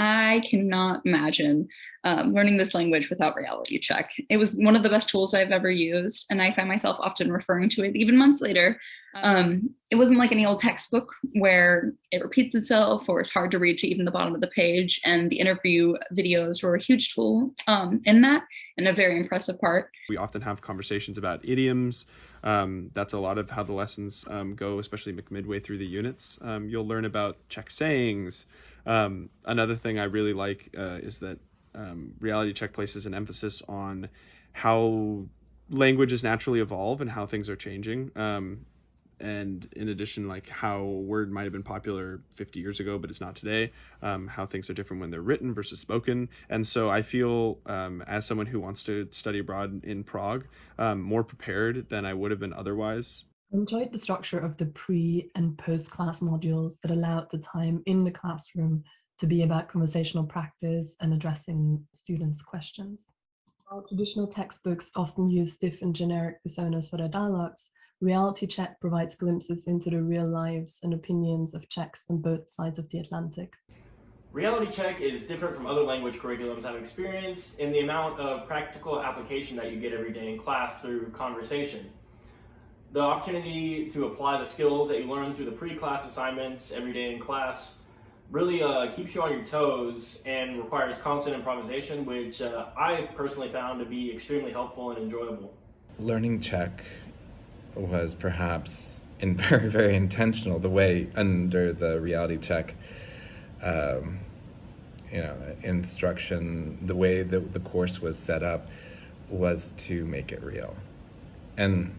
I cannot imagine um, learning this language without reality check. It was one of the best tools I've ever used, and I find myself often referring to it even months later. Um, it wasn't like any old textbook where it repeats itself or it's hard to read to even the bottom of the page, and the interview videos were a huge tool um, in that and a very impressive part. We often have conversations about idioms, um, that's a lot of how the lessons um, go, especially midway through the units. Um, you'll learn about Czech sayings. Um, another thing I really like uh, is that um, reality check places an emphasis on how languages naturally evolve and how things are changing. Um, and in addition like how word might have been popular 50 years ago but it's not today um, how things are different when they're written versus spoken and so i feel um, as someone who wants to study abroad in prague um, more prepared than i would have been otherwise I enjoyed the structure of the pre and post class modules that allowed the time in the classroom to be about conversational practice and addressing students' questions. While traditional textbooks often use stiff and generic personas for their dialogues, Reality Check provides glimpses into the real lives and opinions of Czechs on both sides of the Atlantic. Reality Check is different from other language curriculums I've experienced in the amount of practical application that you get every day in class through conversation. The opportunity to apply the skills that you learn through the pre-class assignments every day in class really uh, keeps you on your toes and requires constant improvisation, which uh, I personally found to be extremely helpful and enjoyable. Learning Czech was perhaps in very very intentional the way under the reality check um, you know instruction the way that the course was set up was to make it real and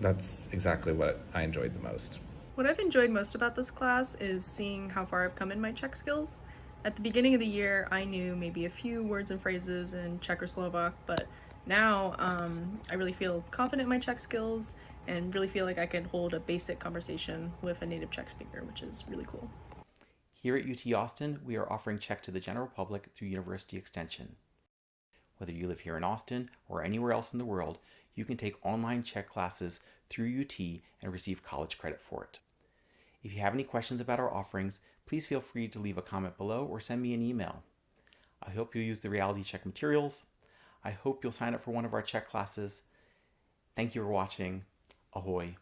that's exactly what I enjoyed the most. What I've enjoyed most about this class is seeing how far I've come in my Czech skills. At the beginning of the year, I knew maybe a few words and phrases in Czech or Slovak, but now, um, I really feel confident in my Czech skills and really feel like I can hold a basic conversation with a native Czech speaker, which is really cool. Here at UT Austin, we are offering Czech to the general public through University Extension. Whether you live here in Austin or anywhere else in the world, you can take online Czech classes through UT and receive college credit for it. If you have any questions about our offerings, please feel free to leave a comment below or send me an email. I hope you'll use the reality Czech materials. I hope you'll sign up for one of our check classes. Thank you for watching. Ahoy.